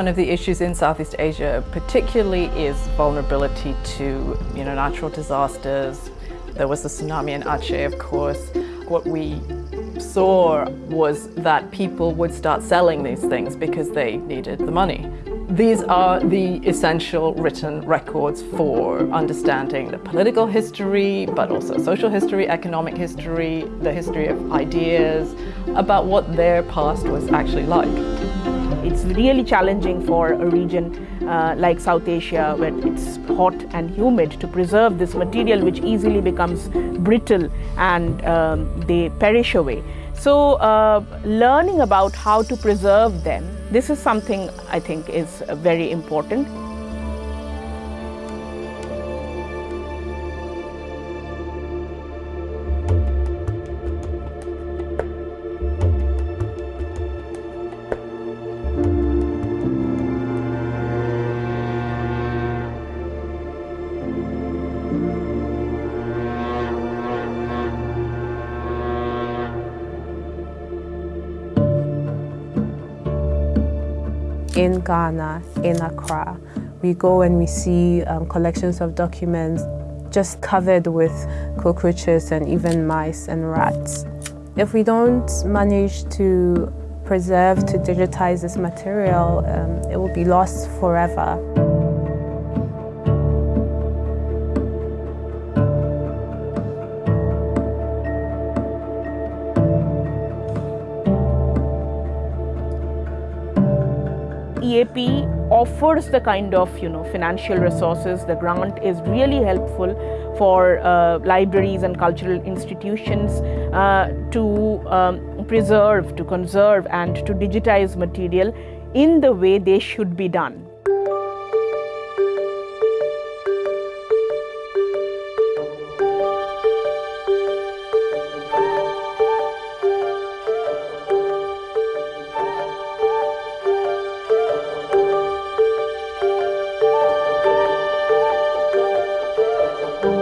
One of the issues in Southeast Asia particularly is vulnerability to you know, natural disasters. There was the tsunami in Aceh, of course. What we saw was that people would start selling these things because they needed the money. These are the essential written records for understanding the political history, but also social history, economic history, the history of ideas, about what their past was actually like. It's really challenging for a region uh, like South Asia where it's hot and humid to preserve this material which easily becomes brittle and um, they perish away. So uh, learning about how to preserve them, this is something I think is very important. In Ghana, in Accra. We go and we see um, collections of documents just covered with cockroaches and even mice and rats. If we don't manage to preserve, to digitize this material, um, it will be lost forever. EAP offers the kind of you know financial resources. The grant is really helpful for uh, libraries and cultural institutions uh, to um, preserve, to conserve, and to digitize material in the way they should be done.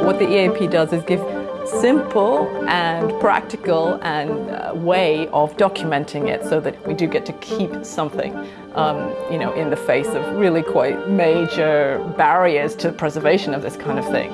What the EAP does is give simple and practical and uh, way of documenting it so that we do get to keep something, um, you know, in the face of really quite major barriers to preservation of this kind of thing.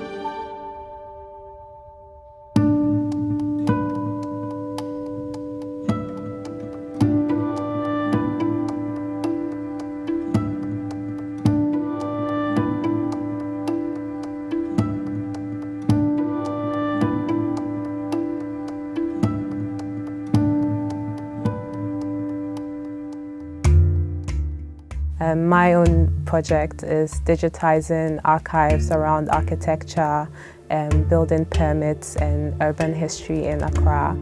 My own project is digitizing archives around architecture, and building permits and urban history in Accra.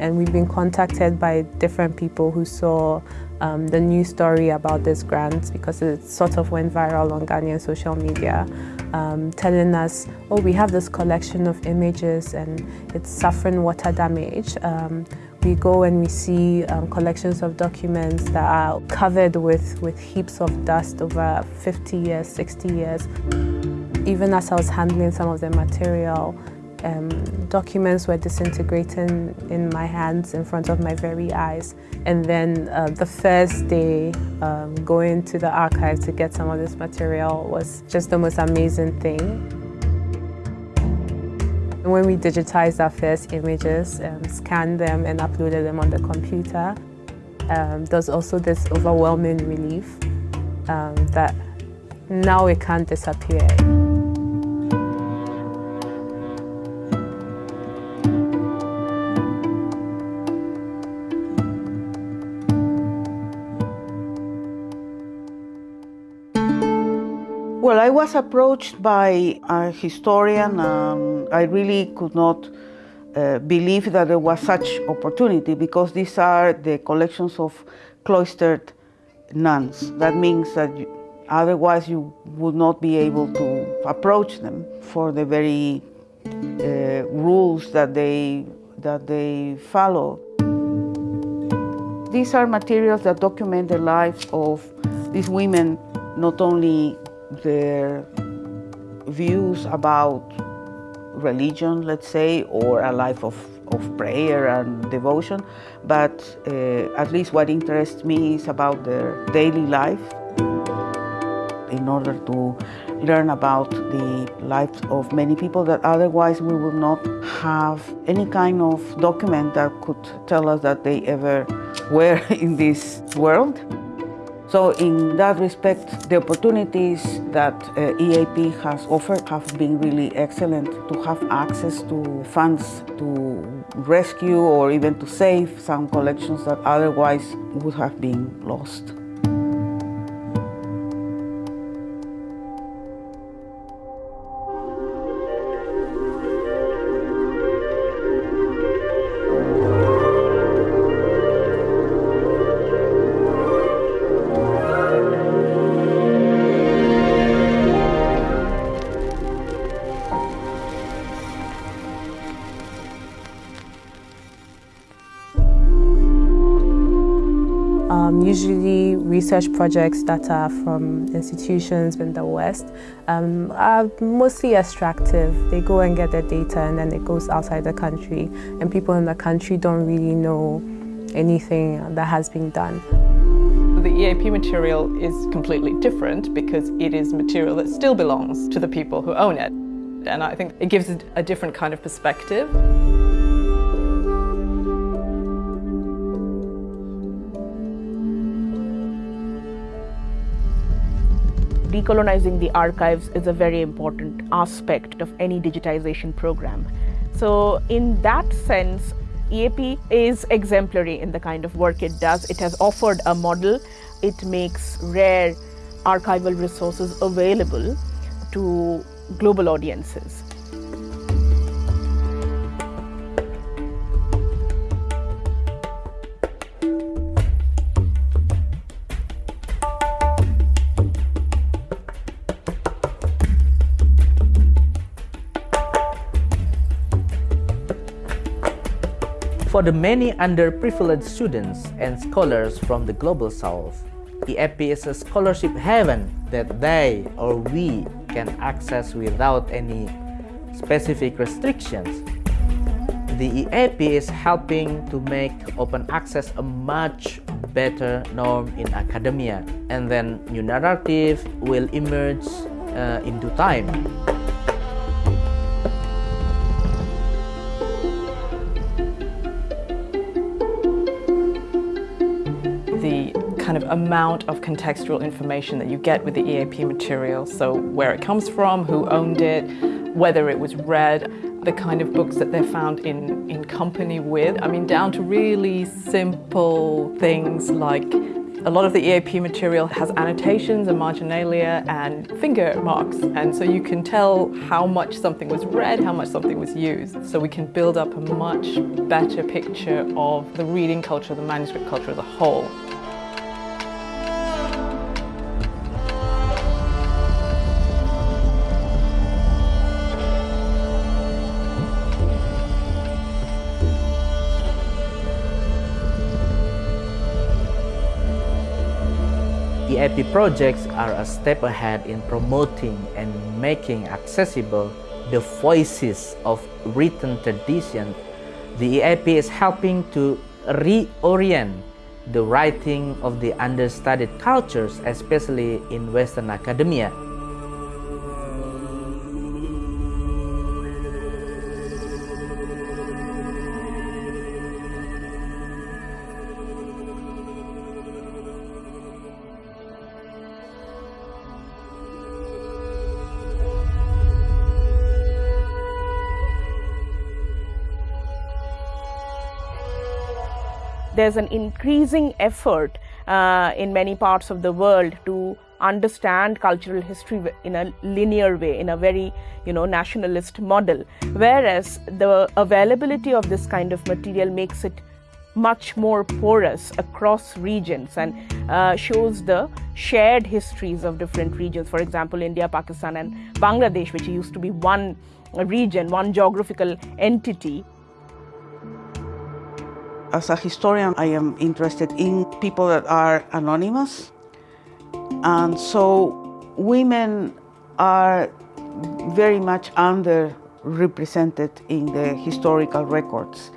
And we've been contacted by different people who saw um, the news story about this grant because it sort of went viral on Ghanaian social media, um, telling us, oh, we have this collection of images and it's suffering water damage. Um, we go and we see um, collections of documents that are covered with, with heaps of dust over 50 years, 60 years. Even as I was handling some of the material, um, documents were disintegrating in my hands in front of my very eyes. And then uh, the first day um, going to the archive to get some of this material was just the most amazing thing. When we digitized our first images, um, scanned them and uploaded them on the computer, um, there's also this overwhelming relief um, that now it can't disappear. Well, I was approached by a historian and I really could not uh, believe that there was such opportunity because these are the collections of cloistered nuns. That means that you, otherwise you would not be able to approach them for the very uh, rules that they, that they follow. These are materials that document the lives of these women, not only their views about religion, let's say, or a life of of prayer and devotion, but uh, at least what interests me is about their daily life in order to learn about the lives of many people that otherwise we would not have any kind of document that could tell us that they ever were in this world. So in that respect, the opportunities that uh, EAP has offered have been really excellent to have access to funds to rescue or even to save some collections that otherwise would have been lost. Research projects that are from institutions in the West um, are mostly extractive. They go and get their data and then it goes outside the country and people in the country don't really know anything that has been done. The EAP material is completely different because it is material that still belongs to the people who own it. And I think it gives a different kind of perspective. Decolonizing the archives is a very important aspect of any digitization program. So, in that sense, EAP is exemplary in the kind of work it does. It has offered a model, it makes rare archival resources available to global audiences. For the many underprivileged students and scholars from the Global South, EAP is a scholarship heaven that they or we can access without any specific restrictions. The EAP is helping to make open access a much better norm in academia and then new narrative will emerge uh, in due time. Amount of contextual information that you get with the EAP material. So where it comes from, who owned it, whether it was read, the kind of books that they're found in, in company with. I mean, down to really simple things like a lot of the EAP material has annotations and marginalia and finger marks. And so you can tell how much something was read, how much something was used. So we can build up a much better picture of the reading culture, the manuscript culture as a whole. EAP projects are a step ahead in promoting and making accessible the voices of written tradition. The EAP is helping to reorient the writing of the understudied cultures, especially in Western academia. There's an increasing effort uh, in many parts of the world to understand cultural history in a linear way in a very you know nationalist model. Whereas the availability of this kind of material makes it much more porous across regions and uh, shows the shared histories of different regions. For example india pakistan and bangladesh which used to be one region one geographical entity as a historian, I am interested in people that are anonymous. And so women are very much underrepresented in the historical records.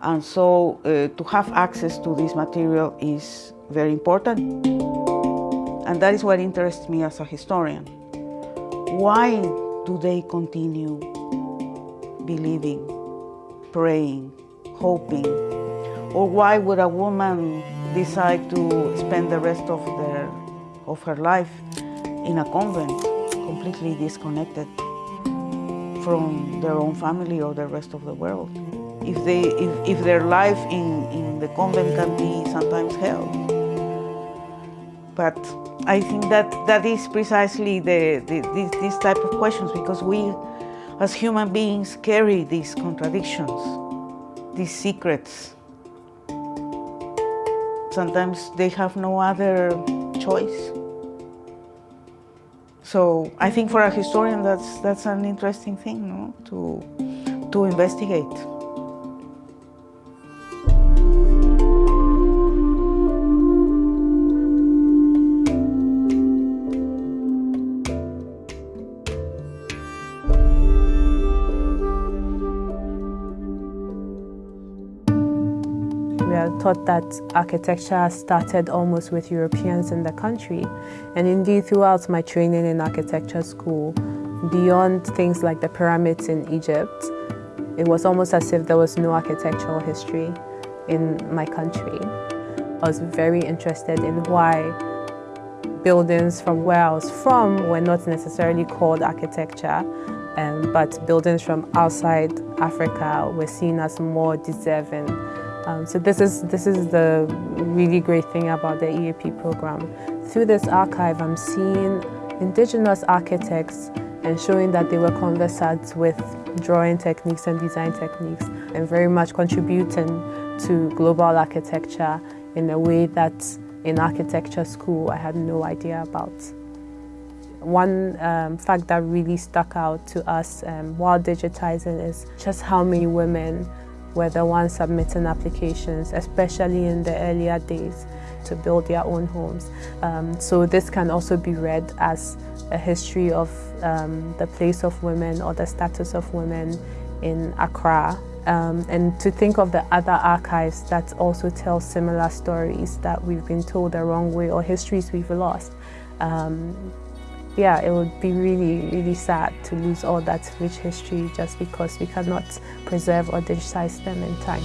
And so uh, to have access to this material is very important. And that is what interests me as a historian. Why do they continue believing, praying, hoping? Or why would a woman decide to spend the rest of, their, of her life in a convent, completely disconnected from their own family or the rest of the world? If, they, if, if their life in, in the convent can be sometimes hell. But I think that that is precisely the, the, this, this type of questions because we as human beings carry these contradictions, these secrets. Sometimes they have no other choice. So I think for a historian that's, that's an interesting thing no? to, to investigate. Taught that architecture started almost with Europeans in the country. And indeed, throughout my training in architecture school, beyond things like the pyramids in Egypt, it was almost as if there was no architectural history in my country. I was very interested in why buildings from where I was from were not necessarily called architecture, um, but buildings from outside Africa were seen as more deserving um, so this is, this is the really great thing about the EAP program. Through this archive, I'm seeing indigenous architects and showing that they were conversant with drawing techniques and design techniques and very much contributing to global architecture in a way that in architecture school I had no idea about. One um, fact that really stuck out to us um, while digitizing is just how many women were the ones submitting applications, especially in the earlier days, to build their own homes. Um, so this can also be read as a history of um, the place of women or the status of women in Accra. Um, and to think of the other archives that also tell similar stories that we've been told the wrong way or histories we've lost. Yeah, it would be really, really sad to lose all that rich history just because we cannot preserve or digitize them in time.